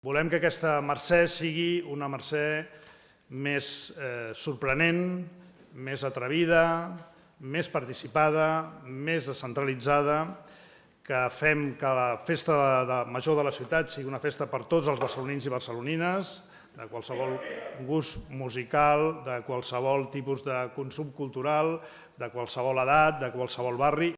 Volem que aquesta mercè sigui una mercè més eh, sorprenent, més atrevida, més participada, més descentralitzada, que fem que la festa de, de major de la ciutat sigui una festa per tots els barcelonins i barcelonines, de qualsevol gust musical, de qualsevol tipus de consum cultural, de qualsevol edat, de qualsevol barri.